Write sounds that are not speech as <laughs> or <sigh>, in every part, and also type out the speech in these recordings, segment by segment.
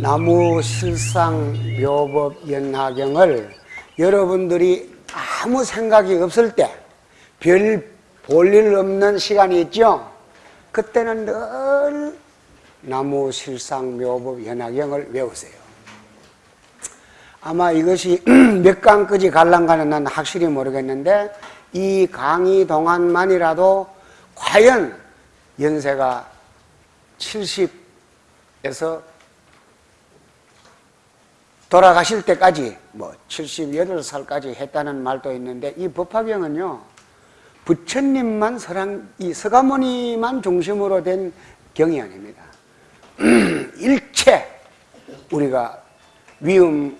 나무 실상 묘법 연화경을 여러분들이 아무 생각이 없을 때 별 볼일 없는 시간이 있죠. 그때는 늘 나무 실상 묘법 연화경을 외우세요. 아마 이것이 <clears throat> 몇 강까지 갈랑가는 난 확실히 모르겠는데 이 강의 동안만이라도 과연 연세가 70에서 돌아가실 때까지 뭐 78살까지 했다는 말도 있는데 이 법화경은요 부처님만 서랑 이 서가모니만 중심으로 된 경이 아닙니다. <clears throat> 일체 우리가 위음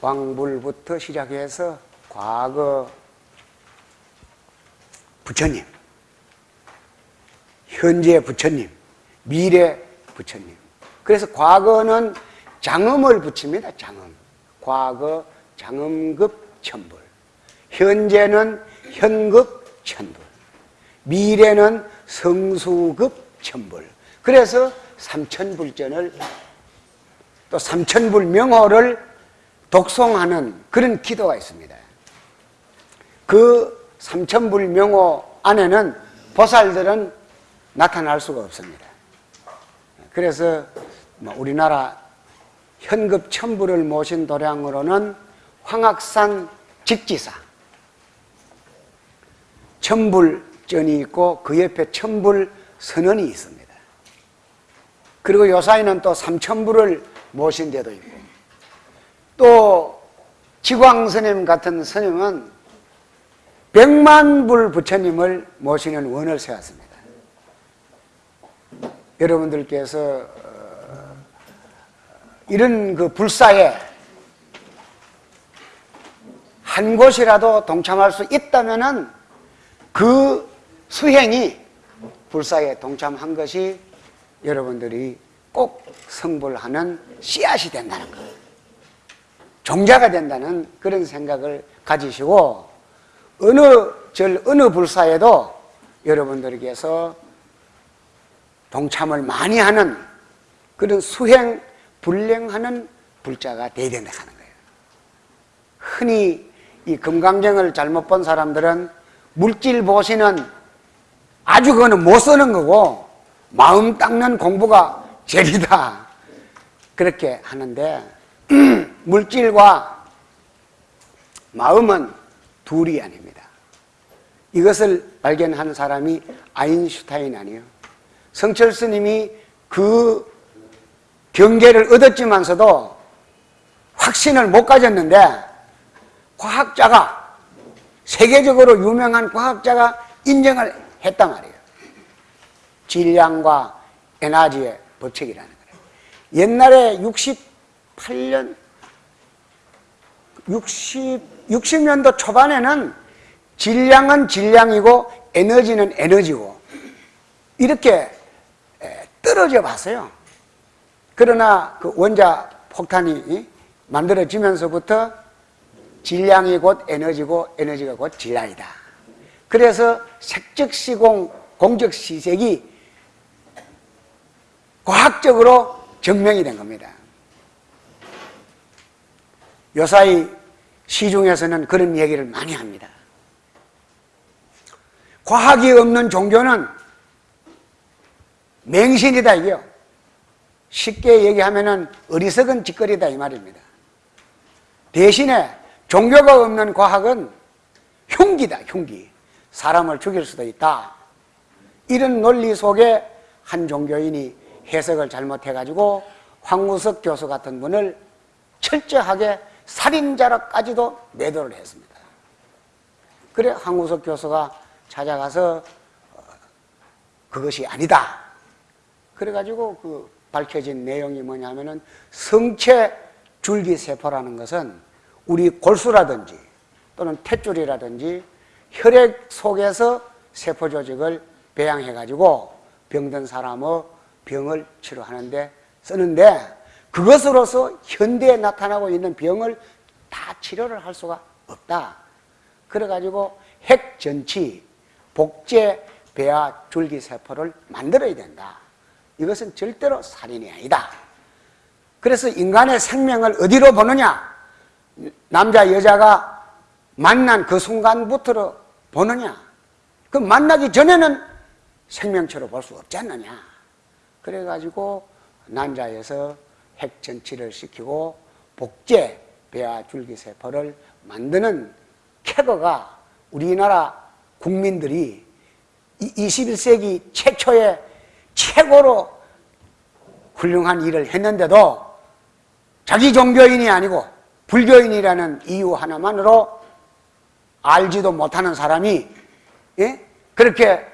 왕불부터 시작해서 과거 부처님, 현재 부처님, 미래 부처님. 그래서 과거는 장음을 붙입니다. 장음. 과거 장음급 천불. 현재는 현급 천불. 미래는 성수급 천불. 그래서 삼천불전을 또 삼천불 명호를 독송하는 그런 기도가 있습니다. 그 삼천불 명호 안에는 보살들은 나타날 수가 없습니다. 그래서 뭐 우리나라 현급 천부를 모신 도량으로는 황악산 직지사 천불전이 있고 그 옆에 천불 선언이 있습니다. 그리고 요사이는 또 삼천불을 모신 데도 있고 또 지광스님 같은 스님은 백만불 부처님을 모시는 원을 세웠습니다. 여러분들께서 어, 이런 그 불사에 한 곳이라도 동참할 수 있다면은 그 수행이 불사에 동참한 것이 여러분들이 꼭 성불하는 씨앗이 된다는 것. 종자가 된다는 그런 생각을 가지시고 어느 절 어느 불사에도 여러분들에게서 동참을 많이 하는 그런 수행 불량하는 불자가 되어야 된다 하는 거예요. 흔히 이 금강경을 잘못 본 사람들은 물질 보시는 아주 그거는 못 쓰는 거고 마음 닦는 공부가 제일이다. 그렇게 하는데 <clears throat> 물질과 마음은 둘이 아닙니다. 이것을 발견한 사람이 아인슈타인 아니에요. 성철 스님이 그 경계를 얻었지만서도 확신을 못 가졌는데 과학자가 세계적으로 유명한 과학자가 인정을 했단 말이에요. 질량과 에너지의 법칙이라는 거예요. 옛날에 68년 60, 60년도 초반에는 질량은 질량이고 에너지는 에너지고 이렇게 떨어져 봤어요. 그러나 그 원자 폭탄이 만들어지면서부터 질량이 곧 에너지고 에너지가 곧 질량이다. 그래서 색적시공, 공적시색이 과학적으로 증명이 된 겁니다. 요사이 시중에서는 그런 얘기를 많이 합니다. 과학이 없는 종교는 맹신이다 이게요. 쉽게 얘기하면 어리석은 짓거리다 이 말입니다. 대신에 종교가 없는 과학은 흉기다 흉기. 사람을 죽일 수도 있다. 이런 논리 속에 한 종교인이 해석을 잘못해가지고 황우석 교수 같은 분을 철저하게 살인자로까지도 매도를 했습니다. 그래 황우석 교수가 찾아가서 어, 그것이 아니다. 그래가지고 그 밝혀진 내용이 뭐냐면은 성체 줄기세포라는 것은 우리 골수라든지 또는 탯줄이라든지 혈액 속에서 세포 조직을 배양해 가지고 병든 사람의 병을 치료하는데 쓰는데 그것으로서 현대에 나타나고 있는 병을 다 치료를 할 수가 없다. 그래가지고 핵전치, 복제, 배아, 줄기세포를 만들어야 된다. 이것은 절대로 살인이 아니다. 그래서 인간의 생명을 어디로 보느냐? 남자, 여자가 만난 그 순간부터 보느냐? 그 만나기 전에는 생명체로 볼 수 없지 않느냐? 그래가지고 난자에서 핵전치를 시키고 복제, 배아 줄기세포를 만드는 쾌거가 우리나라 국민들이 21세기 최초의 최고로 훌륭한 일을 했는데도 자기 종교인이 아니고 불교인이라는 이유 하나만으로 알지도 못하는 사람이 예? 그렇게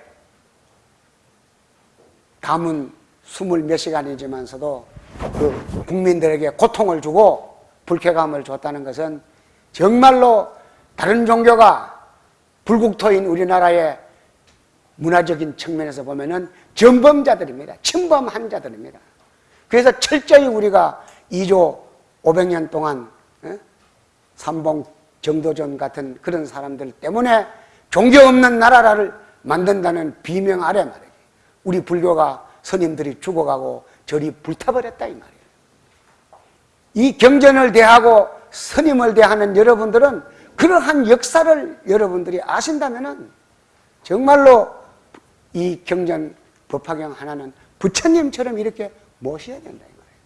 담은 스물 몇 시간이지만서도 그 국민들에게 고통을 주고 불쾌감을 줬다는 것은 정말로 다른 종교가 불국토인 우리나라의 문화적인 측면에서 보면은 전범자들입니다. 침범한 자들입니다. 그래서 철저히 우리가 2조 500년 동안 예? 삼봉 정도전 같은 그런 사람들 때문에 종교 없는 나라를 만든다는 비명 아래 말이에요. 우리 불교가 스님들이 죽어가고 절이 불타버렸다 이 말이에요. 이 경전을 대하고 스님을 대하는 여러분들은 그러한 역사를 여러분들이 아신다면 정말로 이 경전 법화경 하나는 부처님처럼 이렇게 모셔야 된다 이 말이에요.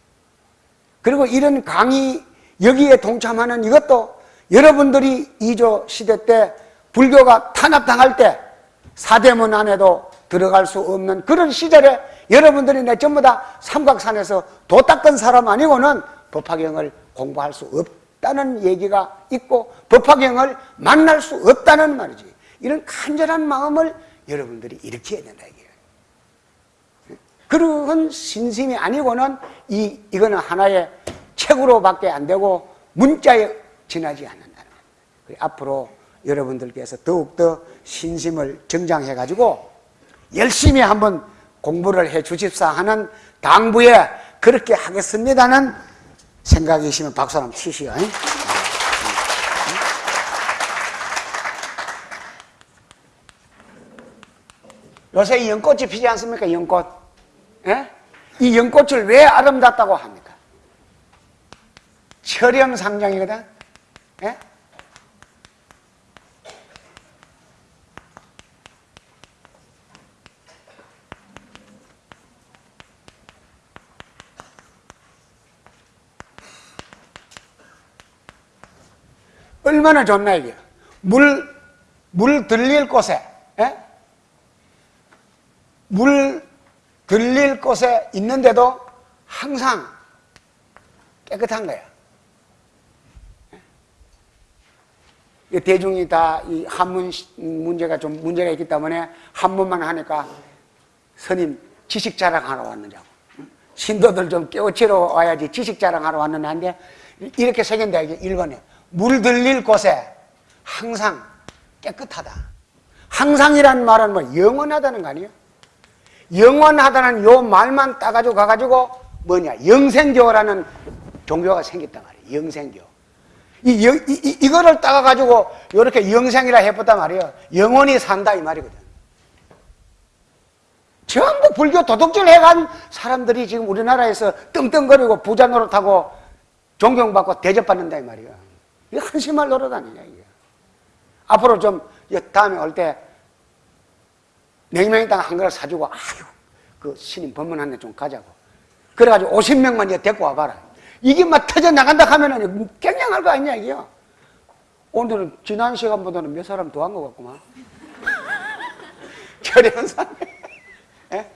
그리고 이런 강의 여기에 동참하는 이것도 여러분들이 이조 시대 때 불교가 탄압당할 때 사대문 안에도 들어갈 수 없는 그런 시절에 여러분들이 내 전부 다 삼각산에서 도 닦은 사람 아니고는 법화경을 공부할 수 없 다는 얘기가 있고 법화경을 만날 수 없다는 말이지. 이런 간절한 마음을 여러분들이 일으켜야 된다 이게요. 그런 신심이 아니고는 이 이거는 하나의 책으로밖에 안 되고 문자에 지나지 않는다는 거예요. 앞으로 여러분들께서 더욱더 신심을 정장해 가지고 열심히 한번 공부를 해 주십사 하는 당부에 그렇게 하겠습니다는 생각이시면 박수 한번 치시오. 요새 연꽃이 피지 않습니까? 연꽃. 예? 이 연꽃을 왜 아름답다고 합니까? 철영상장이거든. 예? 얼마나 좋나 이게. 물, 물 들릴 곳에 예? 물 들릴 곳에 있는데도 항상 깨끗한 거야. 예? 대중이 다 이 한문 문제가 좀 문제가 있기 때문에 한문만 하니까 스님 지식 자랑하러 왔느냐고. 신도들 좀 깨우치러 와야지 지식 자랑하러 왔는데 이렇게 새긴다 이게. 1번에 물 들릴 곳에 항상 깨끗하다. 항상이란 말은 뭐 영원하다는 거 아니에요? 영원하다는 요 말만 따가지고 가가지고 뭐냐 영생교라는 종교가 생겼단 말이에요. 영생교. 이, 이, 이, 이거를 따가가지고 이렇게 영생이라 해봤단 말이에요. 영원히 산다 이 말이거든. 전부 불교 도둑질 해간 사람들이 지금 우리나라에서 떵떵거리고 부자 노릇하고 존경받고 대접받는다 이 말이에요. 이게 한심할 노릇 아니냐, 이게. 앞으로 좀, 다음에 올 때, 냉면에다가 한 그릇 사주고, 아유, 그 신임 법문한 데좀 가자고. 그래가지고 50명만 이제 데리고 와봐라. 이게 막 터져 나간다 하면은 깽냥할 거 아니냐, 이게요. 오늘은 지난 시간보다는 몇 사람 더 한 것 같구만. <laughs> 결연상. 예?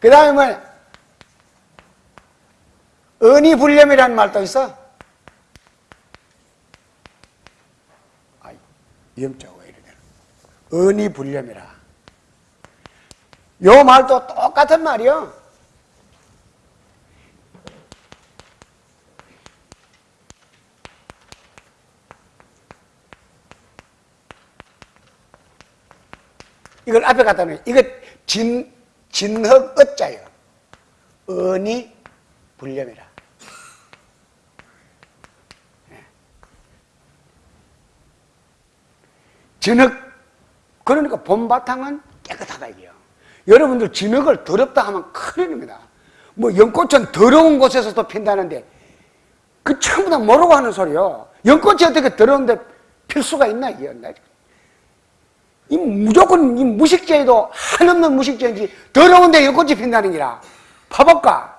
그 다음에 뭐, 은이 불념이라는 말도 있어. 염자가 이래 되는 은이 불념이라. 요 말도 똑같은 말이요. 이걸 앞에 갖다 놓으 이거 진, 진흙 어자예요. 은이 불념이라. 진흙 그러니까 봄바탕은 깨끗하다 이게요. 여러분들 진흙을 더럽다 하면 큰일입니다. 뭐 연꽃은 더러운 곳에서도 핀다는데 그 전부 다 모르고 하는 소리요. 연꽃이 어떻게 더러운데 필 수가 있나 이게. 이 무조건 이 무식죄도 한없는 무식죄인지 더러운데 연꽃이 핀다는 기라. 파볼까?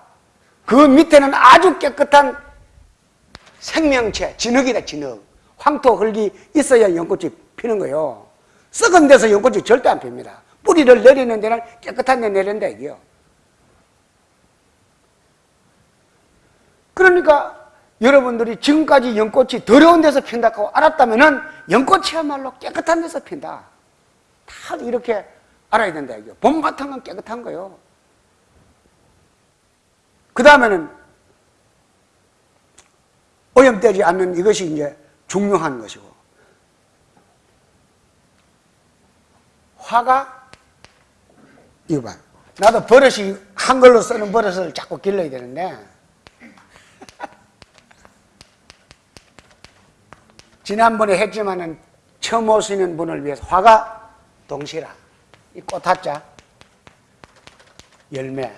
그 밑에는 아주 깨끗한 생명체, 진흙이다 진흙. 황토 흙이 있어야 연꽃이 피는 거요. 썩은 데서 연꽃이 절대 안 핍니다. 뿌리를 내리는 데는 깨끗한 데 내린다 이게요. 그러니까 여러분들이 지금까지 연꽃이 더러운 데서 핀다고 알았다면은 연꽃이야말로 깨끗한 데서 핀다. 다 이렇게 알아야 된다 이게요. 봄바탕은 깨끗한 거요. 그 다음에는 오염되지 않는 이것이 이제 중요한 것이고 화가 이거 봐. 나도 버릇이 한글로 쓰는 버릇을 자꾸 길러야 되는데. <laughs> 지난번에 했지만은 처음 오시는 분을 위해서 화가 동시라. 이 꽃화자. 열매.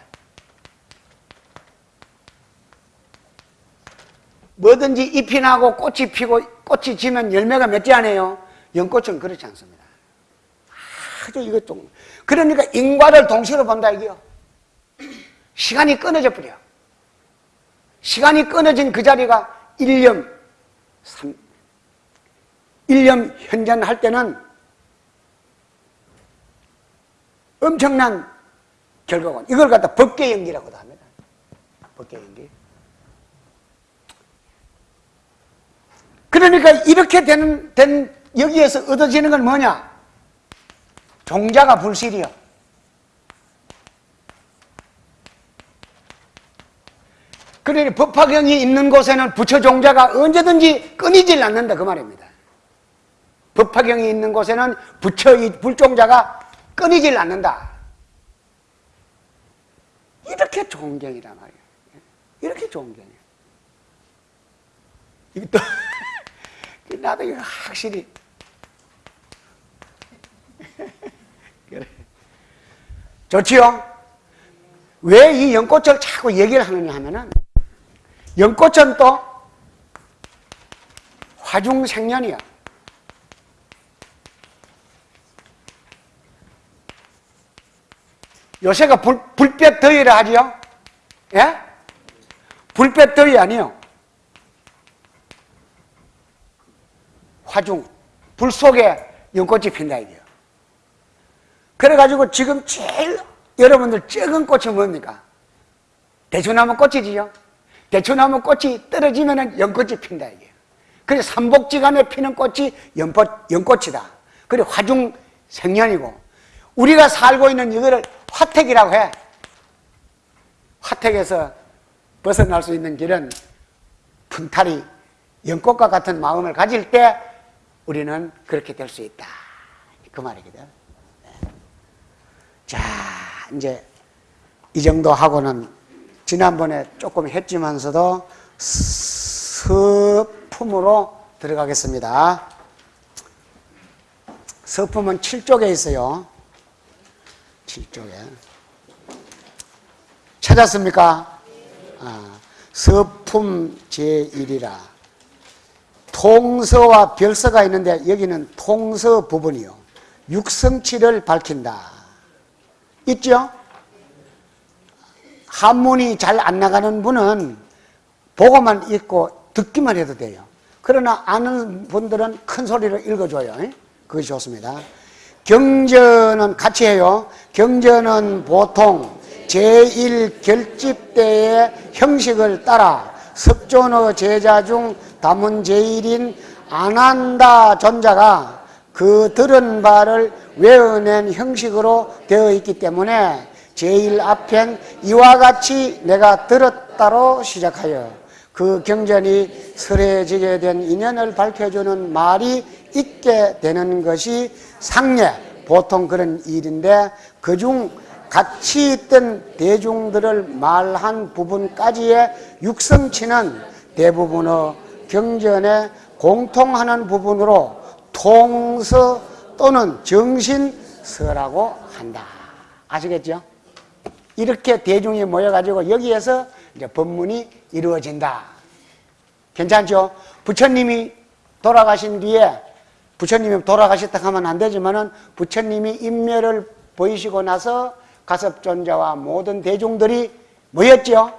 뭐든지 잎이 나고 꽃이 피고 꽃이 지면 열매가 맺지 않아요? 연꽃은 그렇지 않습니다 아주 이거 좀 그러니까 인과를 동시로 본다 이게요. 시간이 끊어져 버려 시간이 끊어진 그 자리가 1년 3, 1년 현전할 때는 엄청난 결과건. 이걸 갖다 법계 연기라고도 합니다. 법계 연기. 그러니까 이렇게 되는, 된 여기에서 얻어지는 건 뭐냐? 종자가 불실이요. 그러니 법화경이 있는 곳에는 부처 종자가 언제든지 끊이질 않는다 그 말입니다. 법화경이 있는 곳에는 부처의 불종자가 끊이질 않는다. 이렇게 좋은 경이란 말이에요. 이렇게 좋은 경이에요. 이게 또 <laughs> 나도 확실히. 좋지요? 왜 이 연꽃을 자꾸 얘기를 하느냐 하면은 연꽃은 또 화중생년이야. 요새가 불, 불볕 더위라 하지요? 예? 불볕 더위 아니요. 화중, 불 속에 연꽃이 핀다 이게요. 그래가지고 지금 제일 여러분들 적은 꽃이 뭡니까? 대추나무 꽃이지요. 대추나무 꽃이 떨어지면 연꽃이 핀다 이게요. 그래서 삼복지간에 피는 꽃이 연꽃, 연꽃이다. 그리고 화중 생년이고 우리가 살고 있는 이거를 화택이라고 해. 화택에서 벗어날 수 있는 길은 fun탈이 연꽃과 같은 마음을 가질 때 우리는 그렇게 될 수 있다. 그 말이거든. 네. 자, 이제 이 정도 하고는 지난번에 조금 했지만서도 서품으로 들어가겠습니다. 서품은 7쪽에 있어요. 7쪽에. 찾았습니까? 아, 서품 제1이라. 통서와 별서가 있는데 여기는 통서 부분이요. 육성치를 밝힌다. 있죠? 한문이 잘 안 나가는 분은 보고만 읽고 듣기만 해도 돼요. 그러나 아는 분들은 큰 소리로 읽어줘요. 그것이 좋습니다. 경전은 같이 해요. 경전은 보통 제1결집 때의 형식을 따라 섭존어 제자 중 다문 제일인 안한다 전자가 그 들은 바를 외어낸 형식으로 되어 있기 때문에 제일 앞엔 이와 같이 내가 들었다로 시작하여 그 경전이 설해지게 된 인연을 밝혀주는 말이 있게 되는 것이 상례 보통 그런 일인데 그중 같이 있던 대중들을 말한 부분까지의 육성치는 대부분의 경전에 공통하는 부분으로 통서 또는 정신서라고 한다. 아시겠죠? 이렇게 대중이 모여가지고 여기에서 이제 법문이 이루어진다. 괜찮죠? 부처님이 돌아가신 뒤에 부처님이 돌아가셨다 하면 안 되지만은 부처님이 인멸을 보이시고 나서 가섭존자와 모든 대중들이 모였죠.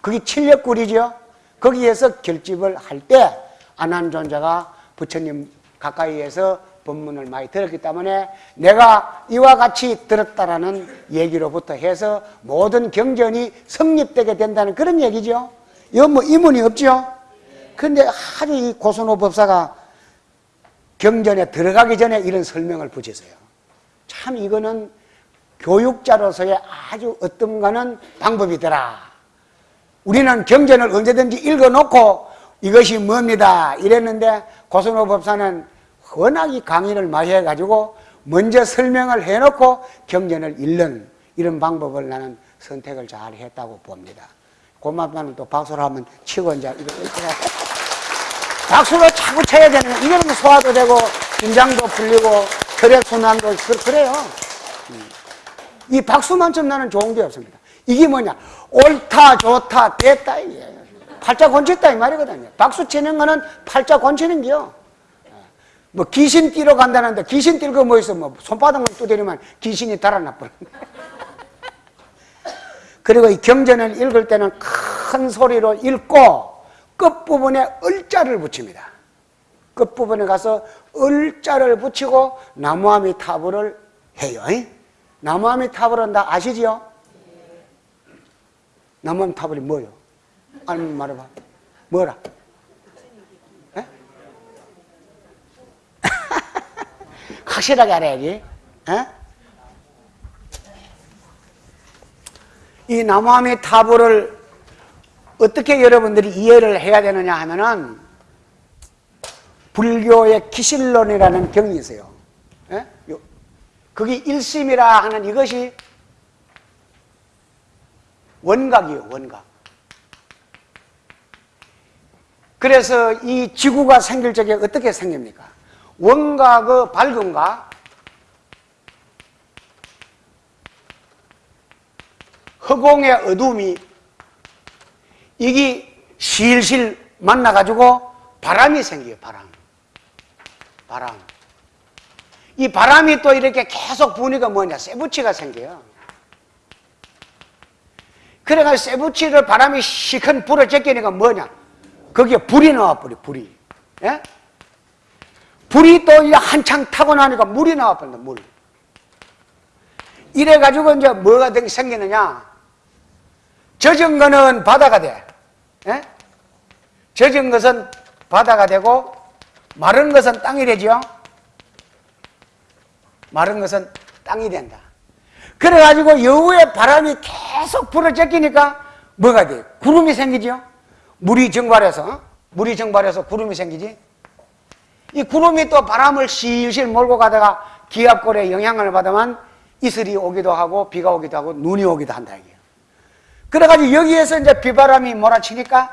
그게 칠력굴이죠. 거기에서 결집을 할 때 안한존자가 부처님 가까이에서 법문을 많이 들었기 때문에 내가 이와 같이 들었다라는 얘기로부터 해서 모든 경전이 성립되게 된다는 그런 얘기죠. 이건 뭐 이문이 없죠. 그런데 아주 이 고선호 법사가 경전에 들어가기 전에 이런 설명을 붙였어요. 참 이거는 교육자로서의 아주 어떤가는 방법이더라. 우리는 경전을 언제든지 읽어놓고 이것이 뭡니다. 이랬는데 고선호 법사는 워낙 이 강의를 많이 해가지고 먼저 설명을 해놓고 경전을 읽는 이런 방법을 나는 선택을 잘 했다고 봅니다. 고맙다는 또 박수를 한번 치고 이제 박수로 자꾸 쳐야 되는. 이러면 소화도 되고 긴장도 풀리고 혈액순환도 그- 그래요. 음. 이 박수만 좀 나는 좋은 게 없습니다. 이게 뭐냐 옳다 좋다 됐다 이게 팔자 권쳤다 이 말이거든요. 박수 치는 거는 팔자 권치는 게요. 뭐 귀신 뛰러 간다는데 귀신 뛸거뭐 있어 뭐 손바닥만 두드리면 귀신이 달아나 버려. <laughs> 그리고 이 경전을 읽을 때는 큰 소리로 읽고 끝부분에 을자를 붙입니다. 끝부분에 가서 을자를 붙이고 나무아미 타불을 해요. 나무아미 타불은 다 아시지요? 나무아미 타불이 뭐요? 아니 말해봐. 뭐라? 확실하게 알아야지. 에? 이 나무아미타불을 어떻게 여러분들이 이해를 해야 되느냐 하면은 불교의 기실론이라는 경이 있어요. 예? 요- 그게 일심이라 하는 이것이 원각이에요, 원각. 그래서 이 지구가 생길 적에 어떻게 생깁니까? 원각의 밝음과 허공의 어둠이 이게 실실 만나가지고 바람이 생겨요, 바람. 바람. 이 바람이 또 이렇게 계속 부니까 뭐냐, 쇠붙이가 생겨요. 그래가지고 쇠붙이를 바람이 시큰 불을 제끼니까 뭐냐, 거기에 불이 나와버려, 불이. 예? 불이 또 한창 타고 나니까 물이 나와버린다, 물. 이래가지고 이제 뭐가 된- 생기느냐, 젖은 거는 바다가 돼. 예? 젖은 것은 바다가 되고 마른 것은 땅이 되죠. 마른 것은 땅이 된다. 그래가지고 여우의 바람이 계속 불어 제끼니까 뭐가 돼? 구름이 생기죠. 물이 증발해서 물이 증발해서 구름이 생기지. 이 구름이 또 바람을 실실 몰고 가다가 기압골에 영향을 받으면 이슬이 오기도 하고 비가 오기도 하고 눈이 오기도 한다 이게요. 그래가지고 여기에서 이제 비바람이 몰아치니까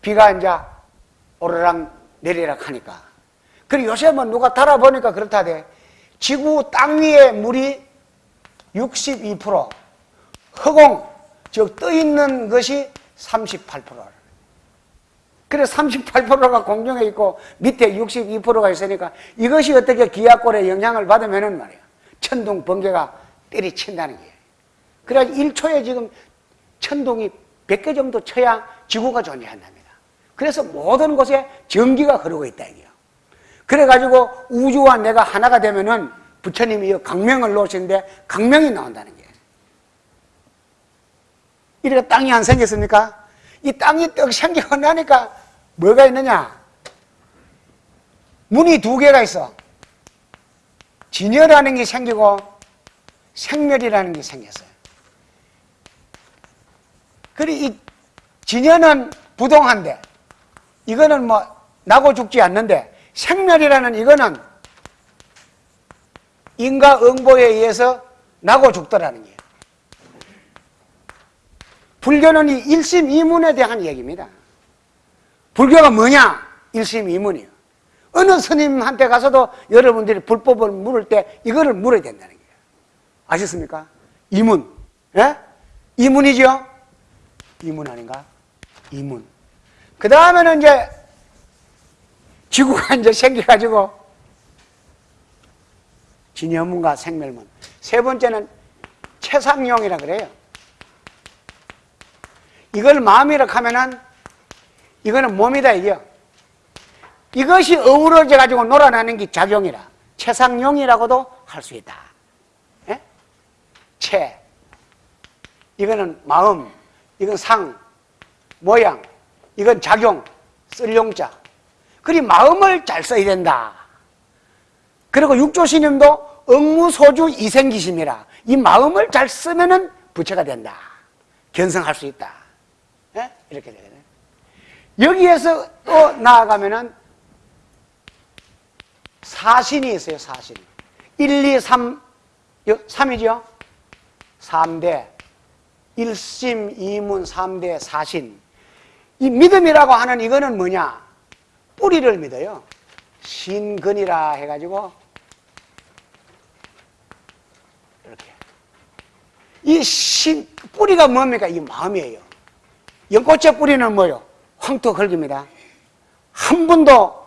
비가 이제 오르락 내리락 하니까. 그리고 요새 뭐 누가 달아보니까 그렇다대. 지구 땅 위에 물이 62%, 허공, 즉 떠 있는 것이 38%. 그래 38%가 공중에 있고 밑에 62%가 있으니까 이것이 어떻게 기압골에 영향을 받으면은 말이야. 천둥 번개가 때리친다는 거예요. 그래 1초에 지금 천둥이 100개 정도 쳐야 지구가 존재한답니다. 그래서 모든 곳에 전기가 흐르고 있다 이게요. 그래가지고 우주와 내가 하나가 되면은 부처님이 이 강명을 놓으시는데 강명이 나온다는 게. 이렇게 땅이 안 생겼습니까? 이 땅이 떡 생기고 나니까 뭐가 있느냐? 문이 두 개가 있어. 진열이라는 게 생기고 생멸이라는 게 생겼어요. 그리 이 진열은 부동한데 이거는 뭐 나고 죽지 않는데 생멸이라는 이거는 인과 응보에 의해서 나고 죽더라는 거예요. 불교는 이 일심이문에 대한 얘기입니다. 불교가 뭐냐? 일심이문이에요. 어느 스님한테 가서도 여러분들이 불법을 물을 때 이거를 물어야 된다는 거예요. 아셨습니까? 이문. 예? 이문이죠? 이문 아닌가? 이문. 그 다음에는 이제 지구가 <laughs> 이제 생겨가지고 진여문과 생멸문. 세 번째는 최상용이라 그래요. 이걸 마음이라 하면은 이거는 몸이다 이게요. 이것이 어우러져 가지고 놀아나는 게 작용이라 최상용이라고도 할 수 있다. 예? 최 이거는 마음, 이건 상, 모양, 이건 작용, 쓸 용자. 그리 마음을 잘 써야 된다. 그리고 육조신임도 응무소주 이생기심이라 이 마음을 잘 쓰면은 부처가 된다. 견성할 수 있다. 예? 이렇게 되거든요. 여기에서 또 나아가면은 사신이 있어요, 사신. 1, 2, 3, 3이죠? 3대. 일심, 이문, 3대, 사신. 이 믿음이라고 하는 이거는 뭐냐? 뿌리를 믿어요. 신근이라 해가지고, 이렇게. 이 신, 뿌리가 뭡니까? 이 마음이에요. 연꽃의 뿌리는 뭐요? 황토 흙입니다. 한 번도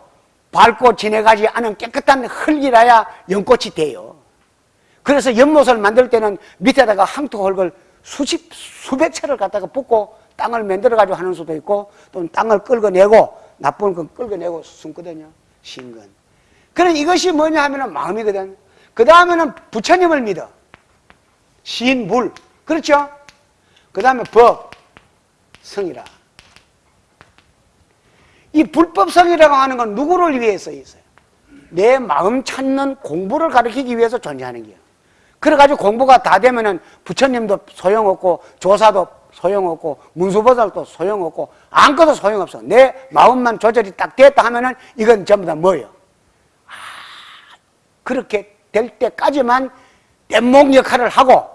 밟고 지내가지 않은 깨끗한 흙이라야 연꽃이 돼요. 그래서 연못을 만들 때는 밑에다가 황토 흙을 수십, 수백 채를 갖다가 붓고 땅을 만들어가지고 하는 수도 있고 또는 땅을 끌어내고 나쁜 건 끌어내고 숨거든요. 신근. 그럼 이것이 뭐냐 하면 마음이거든. 그 다음에는 부처님을 믿어. 신 물. 그렇죠? 그 다음에 법. 성이라. 이 불법성이라고 하는 건 누구를 위해서 있어요? 내 마음 찾는 공부를 가르치기 위해서 존재하는 거예요. 그래가지고 공부가 다 되면은 부처님도 소용없고 조사도 소용없고 문수보살도 소용없고 아무것도 소용없어. 내 마음만 조절이 딱 됐다 하면은 이건 전부 다 뭐예요? 아, 그렇게 될 때까지만 뗏목 역할을 하고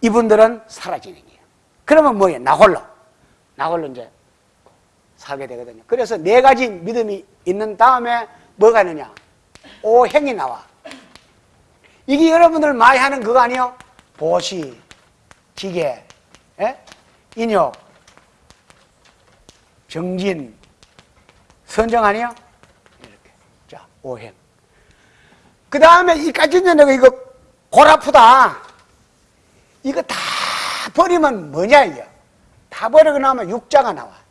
이분들은 사라지는 거예요. 그러면 뭐예요? 나 홀로. 나 홀로 이제 살게 되거든요. 그래서 네 가지 믿음이 있는 다음에 뭐가 있느냐? 오행이 나와. 이게 여러분들 많이 하는 그거 아니요? 보시, 기계, 예? 인욕, 정진, 선정 아니요? 이렇게. 자, 오행. 그 다음에 이까지 내가 이거 골 아프다. 이거 다 버리면 뭐냐, 이게? 다 버리고 나면 육자가 나와.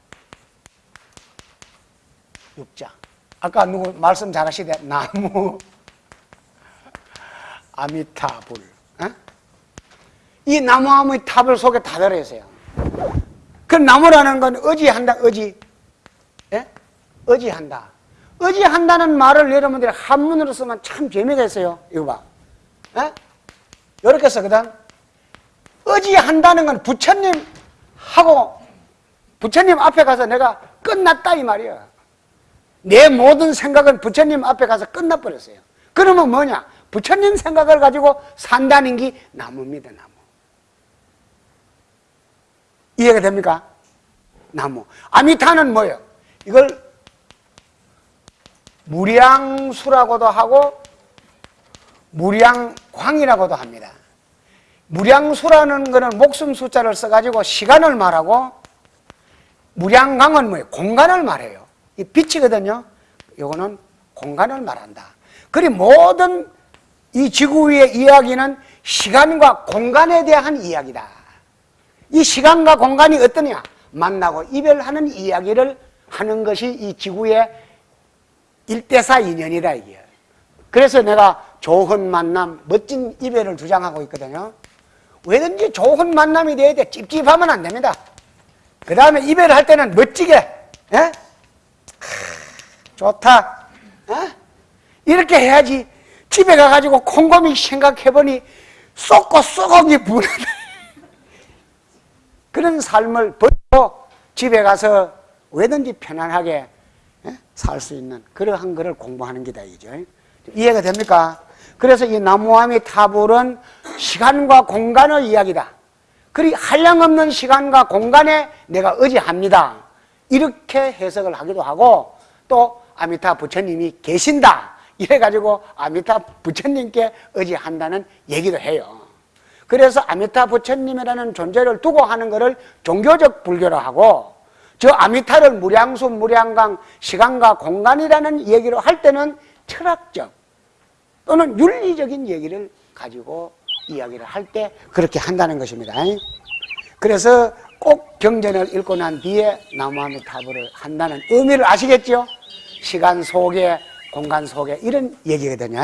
육자. 아까 누구 말씀 잘하시대? 나무, <laughs> 아미타불. 어? 이 나무 아미타불 속에 다 들어있어요. 그 나무라는 건 의지한다, 의지. 예? 의지한다. 의지한다는 말을 여러분들이 한문으로 쓰면 참 재미가 있어요. 이거 봐. 예? 이렇게 쓰거든. 의지한다는 건 부처님하고 부처님 앞에 가서 내가 끝났다 이 말이야. 내 모든 생각은 부처님 앞에 가서 끝나버렸어요. 그러면 뭐냐? 부처님 생각을 가지고 산다는 게 나무입니다, 나무. 이해가 됩니까? 나무. 아미타는 뭐예요? 이걸 무량수라고도 하고 무량광이라고도 합니다. 무량수라는 것은 목숨 숫자를 써가지고 시간을 말하고 무량광은 뭐예요? 공간을 말해요. 이 빛이거든요. 이거는 공간을 말한다. 그리 모든 이 지구 위의 이야기는 시간과 공간에 대한 이야기다. 이 시간과 공간이 어떠냐? 만나고 이별하는 이야기를 하는 것이 이 지구의 일대사 인연이다 이게. 그래서 내가 좋은 만남, 멋진 이별을 주장하고 있거든요. 왜든지 좋은 만남이 돼야 돼. 찝찝하면 안 됩니다. 그 다음에 이별할 때는 멋지게, 예? 좋다. 어? 이렇게 해야지. 집에 가가지고 콩고미 생각해보니 쏟고 쏘고기 부르다. 그런 삶을 버리고 집에 가서 왜든지 편안하게 예? 살수 있는 그러한 것을 공부하는 게다 이죠. 이해가 됩니까? 그래서 이 나무아미 타불은 시간과 공간의 이야기다. 그리 한량없는 시간과 공간에 내가 의지합니다. 이렇게 해석을 하기도 하고 또 아미타 부처님이 계신다. 이래가지고 아미타 부처님께 의지한다는 얘기도 해요. 그래서 아미타 부처님이라는 존재를 두고 하는 것을 종교적 불교로 하고 저 아미타를 무량수, 무량광, 시간과 공간이라는 얘기로 할 때는 철학적 또는 윤리적인 얘기를 가지고 이야기를 할 때 그렇게 한다는 것입니다. 그래서 꼭 경전을 읽고 난 뒤에 나무아미타불을 한다는 의미를 아시겠죠? 시간 속에 공간 속에 이런 얘기거든요.